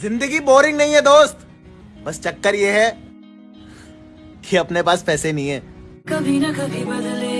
ज़िंदगी बोरिंग नहीं है, दोस्त। बस चक्कर ये है कि अपने पास पैसे नहीं है। कभी ना कभी बदले।